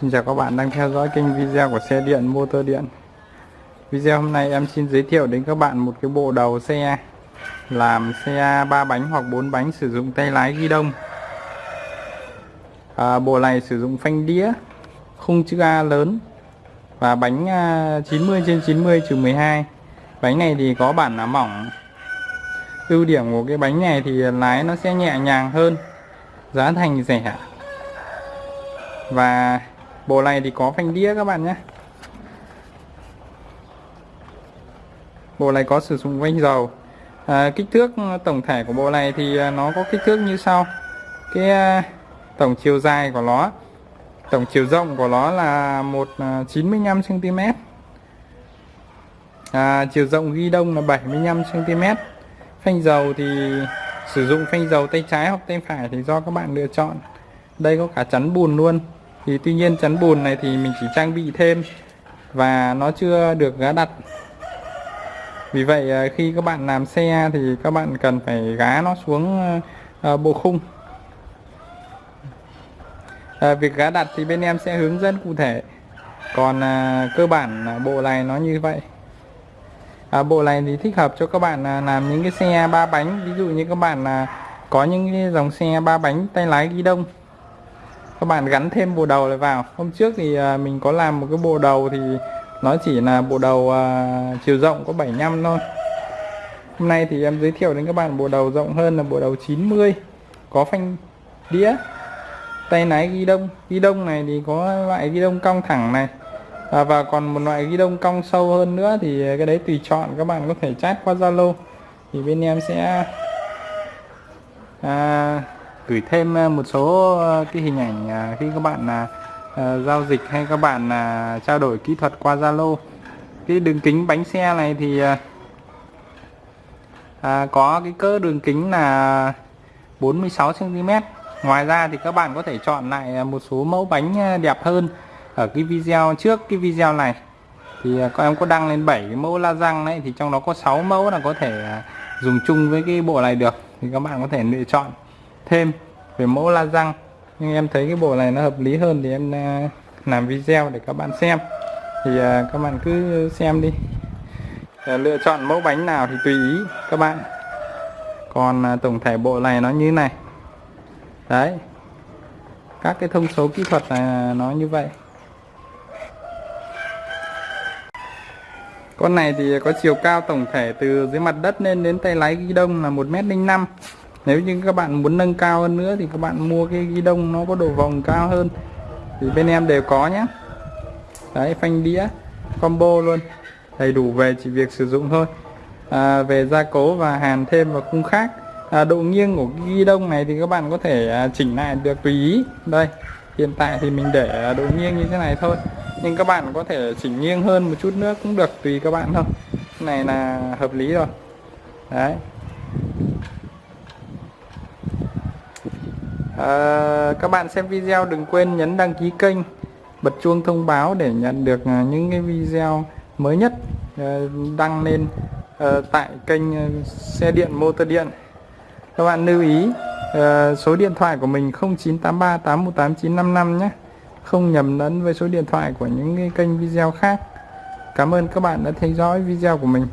Xin chào các bạn đang theo dõi kênh video của xe điện motor điện. Video hôm nay em xin giới thiệu đến các bạn một cái bộ đầu xe Làm xe 3 bánh hoặc 4 bánh sử dụng tay lái ghi đông. À, Bộ này sử dụng phanh đĩa Khung chữ A lớn Và bánh à, 90 trên 90 trừ 12 Bánh này thì có bản là mỏng. Ưu điểm của cái bánh này thì lái nó sẽ nhẹ nhàng hơn Giá thành rẻ và bộ này thì có phanh đĩa các bạn nhé. Bộ này có sử dụng vanh dầu. À, kích thước tổng thể của bộ này thì à, nó có kích thước như sau. Cái à, tổng chiều dài của nó tổng chiều rộng của nó là một à, 95 cm à, chiều rộng ghi đông là 75 cm phanh dầu thì sử dụng phanh dầu tay trái hoặc tay phải thì do các bạn lựa chọn. Đây có cả chắn bùn luôn thì tuy nhiên chắn bùn này thì mình chỉ trang bị thêm và nó chưa được gá đặt. Vì vậy à, khi các bạn làm xe thì các bạn cần phải gá nó xuống à, bộ khung. À, việc gá đặt thì bên em sẽ hướng dẫn cụ thể. Còn à, cơ bản bộ này nó như vậy. À, bộ này thì thích hợp cho các bạn à, làm những cái xe ba bánh. Ví dụ như các bạn à, có những cái dòng xe ba bánh tay lái ghi đông các bạn gắn thêm bộ đầu lại vào. Hôm trước thì à, mình có làm một cái bộ đầu thì nó chỉ là bộ đầu uh, chiều rộng có 75 thôi. Hôm nay thì em giới thiệu đến các bạn bộ đầu rộng hơn là bộ đầu 90 có phanh đĩa tay lái ghi đông. Ghi đông này thì có loại ghi đông cong thẳng này. À, và còn một loại ghi đông cong sâu hơn nữa thì cái đấy tùy chọn các bạn có thể chat qua Zalo. Thì bên em sẽ à, gửi thêm à, một số à, cái hình ảnh à, khi các bạn là giao dịch hay các bạn là trao đổi kỹ thuật qua Zalo. Cái đường kính bánh xe này thì à, có cái cỡ đường kính là 46 cm ngoài ra thì các bạn có thể chọn lại một số mẫu bánh đẹp hơn ở cái video trước cái video này. Thì các em có đăng lên 7 cái mẫu la răng đấy thì trong đó có 6 mẫu là có thể dùng chung với cái bộ này được. Thì các bạn có thể lựa chọn thêm về mẫu la răng. Nhưng em thấy cái bộ này nó hợp lý hơn thì em à, làm video để các bạn xem. Thì à, các bạn cứ xem đi. À, lựa chọn mẫu bánh nào thì tùy ý các bạn. Còn tổng thể bộ này nó như này. Đấy. Các cái thông số kỹ thuật này nó như vậy. Con này thì có chiều cao tổng thể từ dưới mặt đất lên đến tay lái ghi đông là 1m05 nếu như các bạn muốn nâng cao hơn nữa thì các bạn mua cái ghi đông nó có độ vòng cao hơn. Thì bên em đều có nhé đấy phanh đĩa combo luôn. Đầy đủ về chỉ việc sử dụng thôi. À, về gia cố và hàn thêm vào khung khác. À, độ nghiêng của cái ghi đông này thì các bạn có thể à, chỉnh lại được tùy ý. Đây hiện tại thì mình để à, độ nghiêng như thế này thôi. Nhưng các bạn có thể chỉnh nghiêng hơn một chút nữa cũng được tùy các bạn thôi. Cái này là hợp lý rồi. Đấy. À, các bạn xem video đừng quên nhấn đăng ký kênh bật chuông thông báo để nhận được à, những cái video mới nhất ờ, đăng lên ờ, tại kênh xe điện motor điện. Các bạn lưu ý số điện thoại của mình 0983 818 955 nhé. Không nhầm lẫn với số điện thoại của những cái kênh video khác. Cảm ơn các bạn đã theo dõi video của mình.